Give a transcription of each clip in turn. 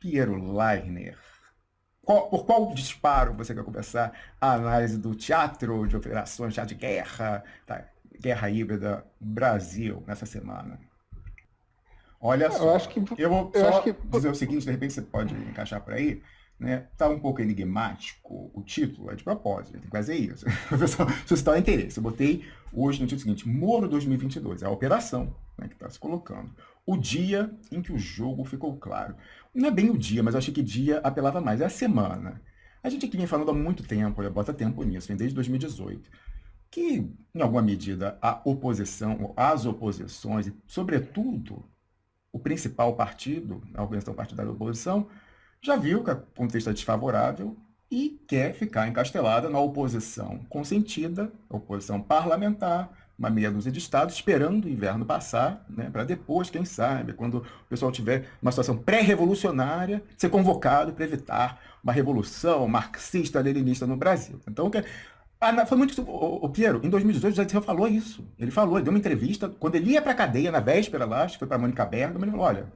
Piero Leiner. Qual, por qual disparo você quer começar a análise do teatro de operações, teatro de guerra, tá? guerra híbrida Brasil nessa semana? Olha só, eu, acho que, eu vou eu só que... dizer o seguinte, de repente você pode encaixar por aí, né? Tá um pouco enigmático o título, é de propósito, tem que fazer isso. Suscitar o interesse. Eu botei hoje no título seguinte, Moro 2022, é a operação né, que está se colocando. O dia em que o jogo ficou claro. Não é bem o dia, mas eu achei que dia apelava mais, é a semana. A gente aqui vem falando há muito tempo, olha, bota tempo nisso, vem desde 2018, que, em alguma medida, a oposição, as oposições, e, sobretudo, o principal partido, a organização partidária da oposição, já viu que o contexto é desfavorável e quer ficar encastelada na oposição consentida, oposição parlamentar, uma meia dúzia de estados, esperando o inverno passar, né, para depois, quem sabe, quando o pessoal tiver uma situação pré-revolucionária, ser convocado para evitar uma revolução marxista-leninista no Brasil. Então, ah, foi muito. O, o Piero, em 2018, o Dirceu falou isso. Ele falou, ele deu uma entrevista, quando ele ia para a cadeia, na véspera lá, acho que foi para a Mônica Bergman, ele falou: olha,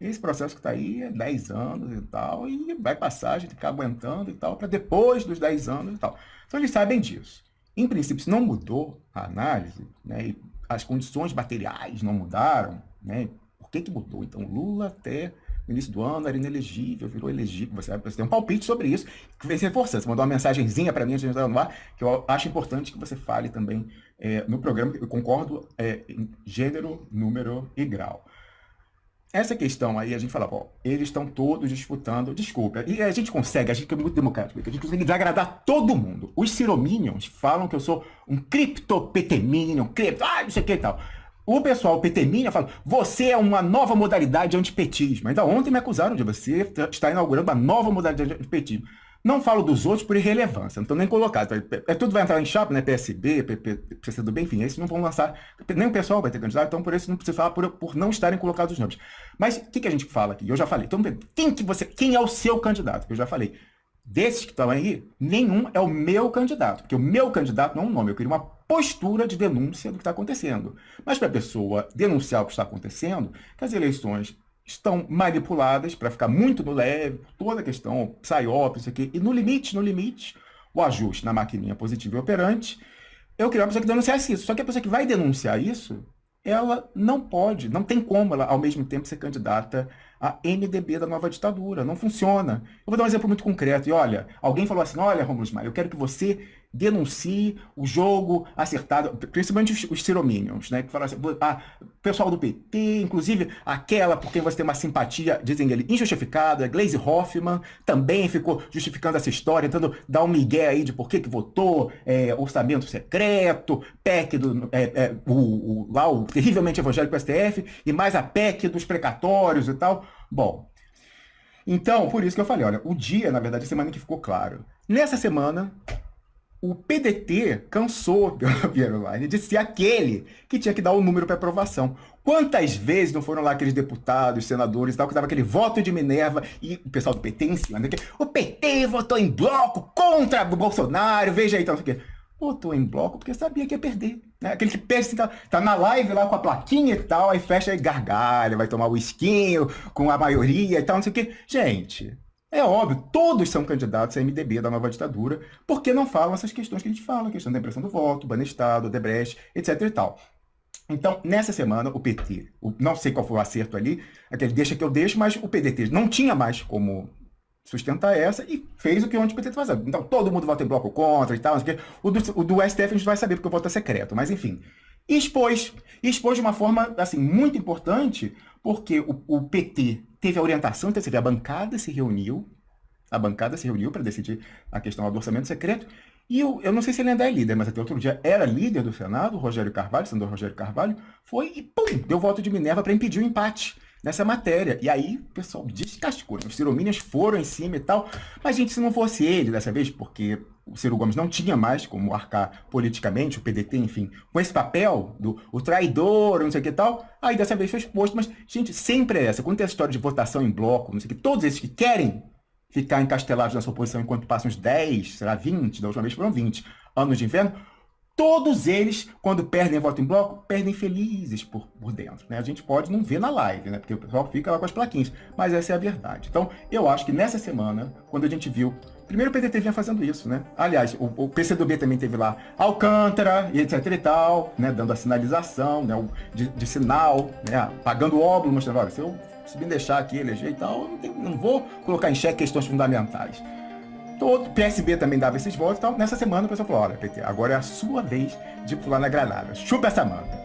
esse processo que está aí é 10 anos e tal, e vai passar, a gente ficar aguentando e tal, para depois dos 10 anos e tal. Então eles sabem disso. Em princípio, se não mudou a análise, né, as condições materiais não mudaram, né, por que, que mudou? Então, Lula até no início do ano era inelegível, virou elegível. Você, você tem um palpite sobre isso, que vem se reforçando. Você mandou uma mensagenzinha para mim antes de entrar no ar, que eu acho importante que você fale também é, no programa. Eu concordo é, em gênero, número e grau. Essa questão aí, a gente fala, ó, eles estão todos disputando, desculpa, e a gente consegue, a gente é muito democrático, a gente consegue desagradar todo mundo. Os cirominions falam que eu sou um criptopeteminion, cripto, ah, não sei o que e tal. O pessoal peteminion fala, você é uma nova modalidade de antipetismo. Ainda ontem me acusaram de você estar inaugurando uma nova modalidade de antipetismo. Não falo dos outros por irrelevância, não estou nem colocado. É, tudo vai entrar em chapa, né? PSB, PP, PCdoB, enfim, esses não vão lançar. Nem o pessoal vai ter candidato, então por isso não precisa falar por, por não estarem colocados os nomes. Mas o que, que a gente fala aqui? Eu já falei. Então, quem, que você, quem é o seu candidato? Eu já falei. Desses que estão aí, nenhum é o meu candidato. Porque o meu candidato não é um nome. Eu queria uma postura de denúncia do que está acontecendo. Mas para a pessoa denunciar o que está acontecendo, que as eleições estão manipuladas para ficar muito no leve, toda a questão, psyop, isso aqui, e no limite, no limite, o ajuste na maquininha positiva e operante, eu queria uma pessoa que denunciasse isso. Só que a pessoa que vai denunciar isso, ela não pode, não tem como ela, ao mesmo tempo, ser candidata a MDB da nova ditadura. Não funciona. Eu vou dar um exemplo muito concreto. E olha, alguém falou assim, olha, Romulo Ismael, eu quero que você denuncie o jogo acertado, principalmente os, os cirominions, né? Que falam assim, ah, pessoal do PT, inclusive aquela por quem você tem uma simpatia, dizem ele, injustificada, Glaze Hoffman, também ficou justificando essa história, tentando dar um migué aí de por que que votou, é, orçamento secreto, PEC do, é, é, o, o, lá o terrivelmente evangélico STF, e mais a PEC dos precatórios e tal. Bom, então, por isso que eu falei, olha, o dia, na verdade, a semana que ficou claro. Nessa semana, o PDT cansou, Piero Line, de ser aquele que tinha que dar o número para aprovação. Quantas vezes não foram lá aqueles deputados, senadores tal, que dava aquele voto de Minerva e o pessoal do PT em cima, né? o PT votou em bloco contra o Bolsonaro, veja aí, tal, então, votou em bloco porque sabia que ia perder. Né? Aquele que perde, assim, tá, tá, na live lá com a plaquinha e tal, aí fecha e gargalha, vai tomar o esquinho com a maioria e tal, não sei o quê. Gente, é óbvio, todos são candidatos a MDB da nova ditadura, porque não falam essas questões que a gente fala, a questão da impressão do voto, Banestado, Debrecht, etc e tal. Então, nessa semana, o PT, o, não sei qual foi o acerto ali, aquele deixa que eu deixo, mas o PDT não tinha mais como sustentar essa e fez o que o anti-PT está fazendo. Então, todo mundo vota em bloco contra e tal, o do, o do STF a gente vai saber porque o voto é secreto, mas enfim. Expôs, expôs de uma forma, assim, muito importante, porque o, o PT teve a orientação, então a bancada se reuniu, a bancada se reuniu para decidir a questão do orçamento secreto, e eu, eu não sei se ele ainda é líder, mas até outro dia era líder do Senado, Rogério Carvalho, senador Rogério Carvalho, foi e pum, deu voto de Minerva para impedir o empate nessa matéria. E aí o pessoal descascou, né? os ciromínios foram em cima e tal, mas gente, se não fosse ele dessa vez, porque o Ciro Gomes não tinha mais como arcar politicamente, o PDT, enfim, com esse papel do o traidor, não sei o que tal, aí dessa vez foi exposto, mas, gente, sempre é essa. Quando tem história de votação em bloco, não sei o que, todos esses que querem ficar encastelados nessa oposição enquanto passam uns 10, será 20, da última vez foram 20 anos de inverno, todos eles, quando perdem voto em bloco, perdem felizes por, por dentro. Né? A gente pode não ver na live, né? porque o pessoal fica lá com as plaquinhas, mas essa é a verdade. Então, eu acho que nessa semana, quando a gente viu Primeiro o PDT vinha fazendo isso, né? Aliás, o, o PCdoB também teve lá Alcântara e etc e tal, né? Dando a sinalização, né? De, de sinal, né? Pagando óbvio, mostrando, olha, se eu se me deixar aqui eleger e tal, não, tem, não vou colocar em xeque questões fundamentais. Todo PSB também dava esses votos, então nessa semana o pessoal falou, olha, PT, agora é a sua vez de pular na granada. Chupa essa manga.